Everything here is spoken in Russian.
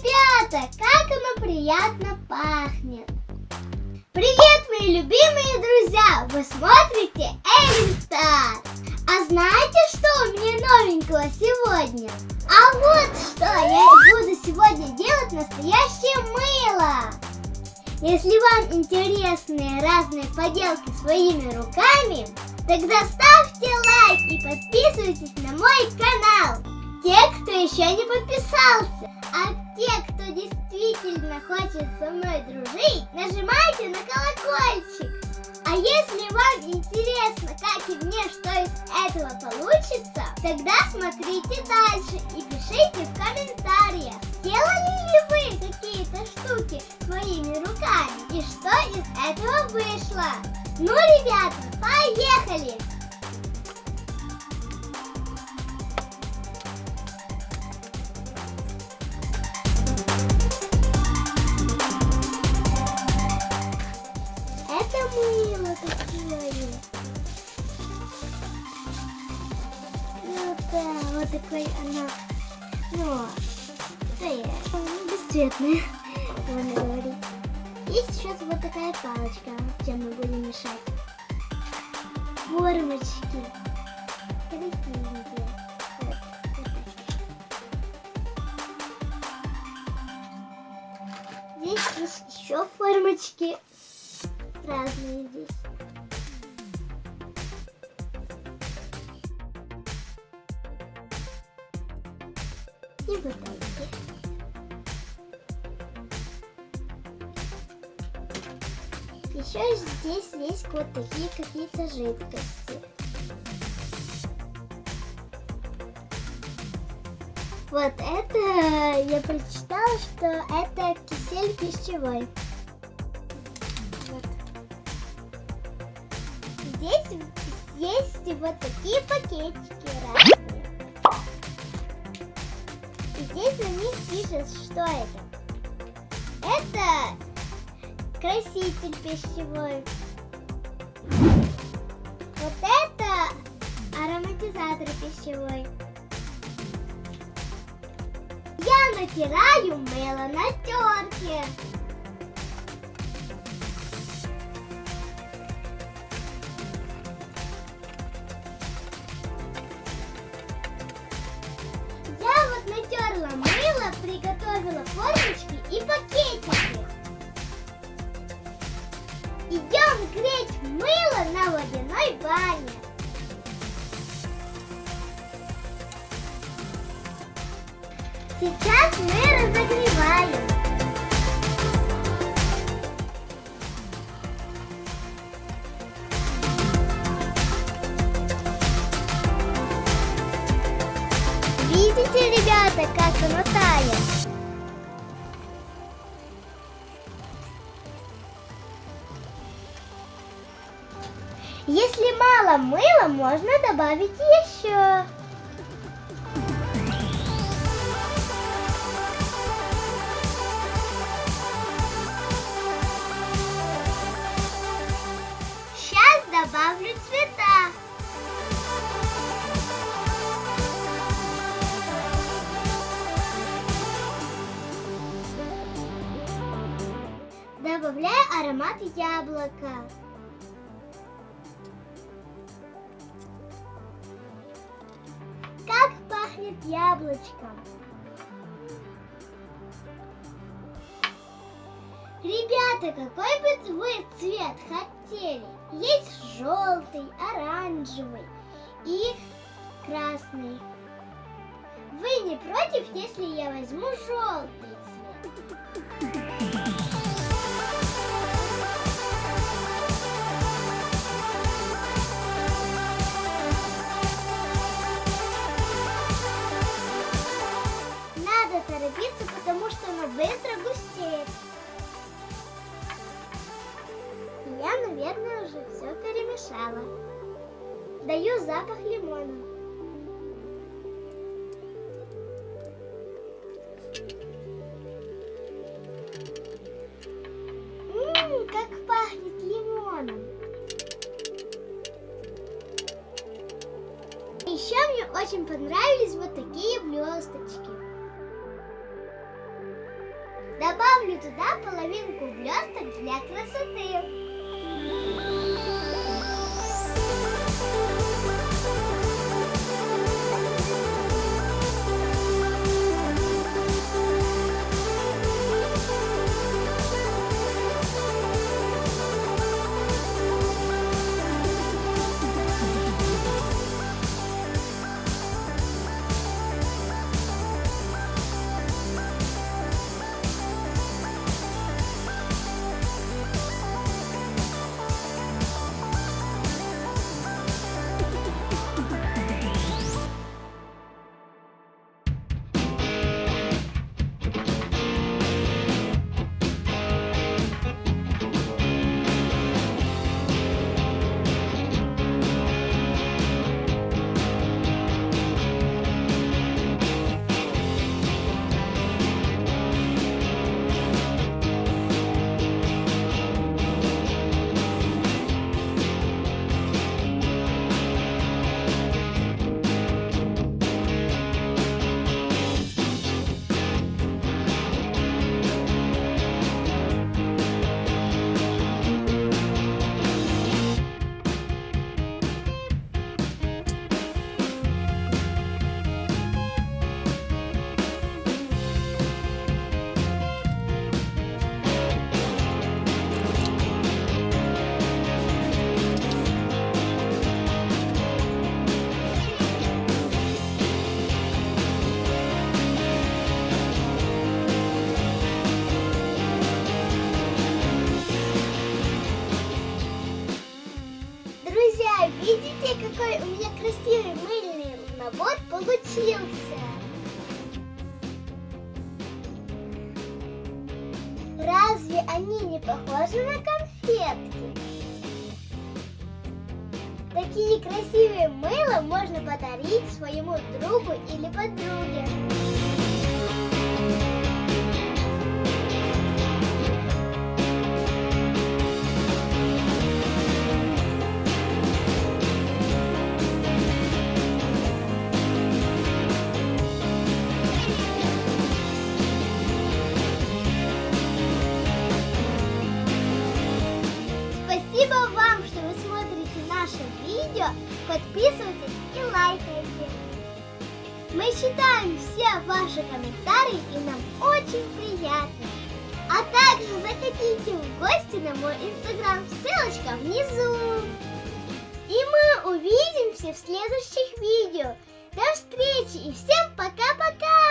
ребята, как оно приятно пахнет! Привет, мои любимые друзья! Вы смотрите Эллен! А знаете, что у меня новенького сегодня? А вот что, я буду сегодня делать настоящее мыло! Если вам интересны разные поделки своими руками, тогда ставьте лайк и подписывайтесь на мой канал! Те, кто еще не подписался, а те, кто действительно хочет со мной дружить, нажимайте на колокольчик. А если вам интересно, как и мне, что из этого получится, тогда смотрите дальше и пишите в комментариях, делали ли вы какие-то штуки своими руками и что из этого вышло. Ну, ребята, поехали! Такой она. Ну, бесцветная, можно говорить. Есть сейчас вот такая палочка, чем мы будем мешать. Формочки. Красивенькие. Вот, вот. Здесь есть еще формочки разные здесь. И бутылки. Еще здесь есть вот такие какие-то жидкости. Вот это я прочитала, что это кисель пищевой. Вот. Здесь есть вот такие пакетики разные. Здесь на них пишет, что это. Это краситель пищевой. Вот это ароматизатор пищевой. Я натираю мыло на терке. Натерла мыло, приготовила формочки и пакетики. Идем греть мыло на водяной бане. Сейчас мы разогреваем. Ребята, как оно? Если мало мыла, можно добавить еще. Добавляю аромат яблока. Как пахнет яблочком. Ребята, какой бы вы цвет хотели? Есть желтый, оранжевый и красный. Вы не против, если я возьму желтый цвет? Оно быстро густеет. И Я, наверное, уже все перемешала. Даю запах лимона. Ммм, как пахнет лимоном. Еще мне очень понравились вот такие блесточки. Добавлю туда половинку блесток для красоты. Набор получился? Разве они не похожи на конфетки? Такие красивые мыла можно подарить своему другу или подруге. Подписывайтесь и лайкайте. Мы читаем все ваши комментарии и нам очень приятно. А также заходите в гости на мой инстаграм, ссылочка внизу. И мы увидимся в следующих видео. До встречи и всем пока-пока!